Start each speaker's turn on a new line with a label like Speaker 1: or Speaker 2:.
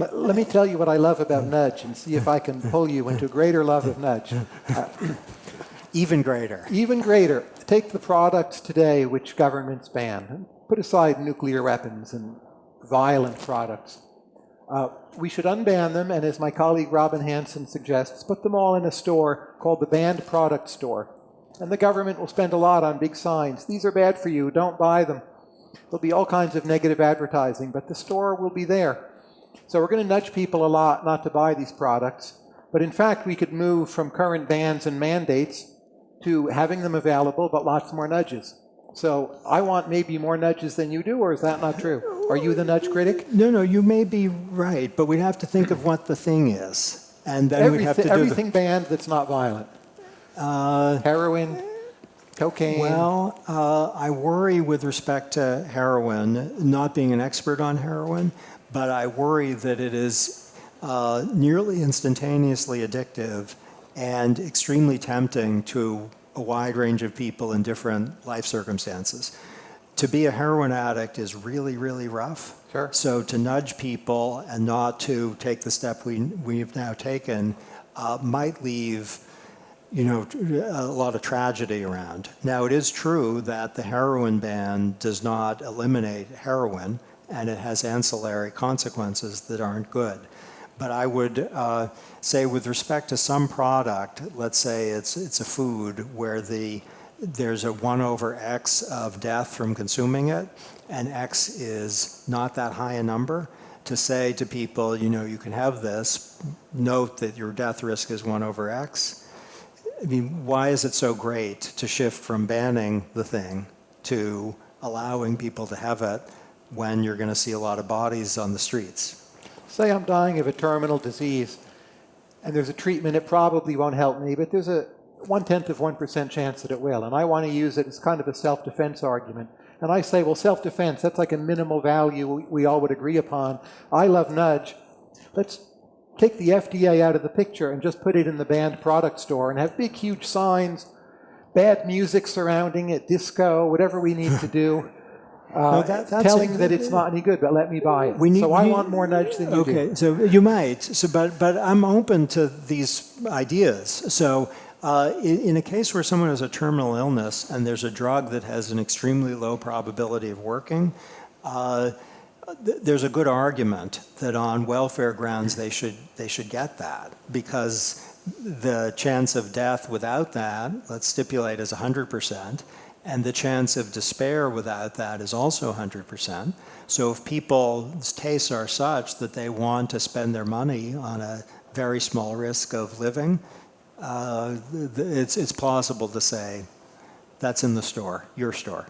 Speaker 1: Let, let me tell you what I love about nudge and see if I can pull you into greater love of nudge.
Speaker 2: Even greater.
Speaker 1: Even greater, take the products today which governments ban. Put aside nuclear weapons and violent products. Uh, we should unban them, and as my colleague Robin Hanson suggests, put them all in a store called the Banned Product Store. And the government will spend a lot on big signs. These are bad for you, don't buy them. There'll be all kinds of negative advertising, but the store will be there. So we're going to nudge people a lot not to buy these products. But in fact, we could move from current bans and mandates to having them available, but lots more nudges. So I want maybe more nudges than you do, or is that not true? Are you the nudge critic?
Speaker 2: No, no, you may be right, but we'd have to think of what the thing is. And then we'd have to
Speaker 1: Everything,
Speaker 2: do
Speaker 1: everything banned that's not violent.
Speaker 2: Uh,
Speaker 1: Heroin, cocaine.
Speaker 2: well, uh, I worry with respect to heroin, not being an expert on heroin, but I worry that it is uh, nearly instantaneously addictive and extremely tempting to a wide range of people in different life circumstances. To be a heroin addict is really, really rough.
Speaker 1: Sure.
Speaker 2: So to nudge people and not to take the step we, we've now taken uh, might leave you know, a lot of tragedy around. Now, it is true that the heroin ban does not eliminate heroin, and it has ancillary consequences that aren't good. But I would uh, say with respect to some product, let's say it's, it's a food where the, there's a 1 over x of death from consuming it, and x is not that high a number, to say to people, you know, you can have this, note that your death risk is 1 over x, I mean, why is it so great to shift from banning the thing to allowing people to have it when you're going to see a lot of bodies on the streets?
Speaker 1: Say I'm dying of a terminal disease, and there's a treatment, it probably won't help me, but there's a one-tenth of 1% chance that it will, and I want to use it as kind of a self-defense argument. And I say, well, self-defense, that's like a minimal value we, we all would agree upon. I love nudge. Let's take the FDA out of the picture and just put it in the banned product store and have big, huge signs, bad music surrounding it, disco, whatever we need to do. Uh,
Speaker 2: No, that- that's
Speaker 1: telling that it's not any good, but let me buy it.
Speaker 2: We need-
Speaker 1: so I want more nudge than you do.
Speaker 2: Okay, so you might, so, but, but I'm open to these ideas. So uh, in, in a case where someone has a terminal illness and there's a drug that has an extremely low probability of working, uh, there's a good argument that on welfare grounds they should, they should get that because the chance of death without that, let's stipulate as 100%, and the chance of despair without that is also 100%. So if people's tastes are such that they want to spend their money on a very small risk of living, uh, it's, it's plausible to say, that's in the store, your store.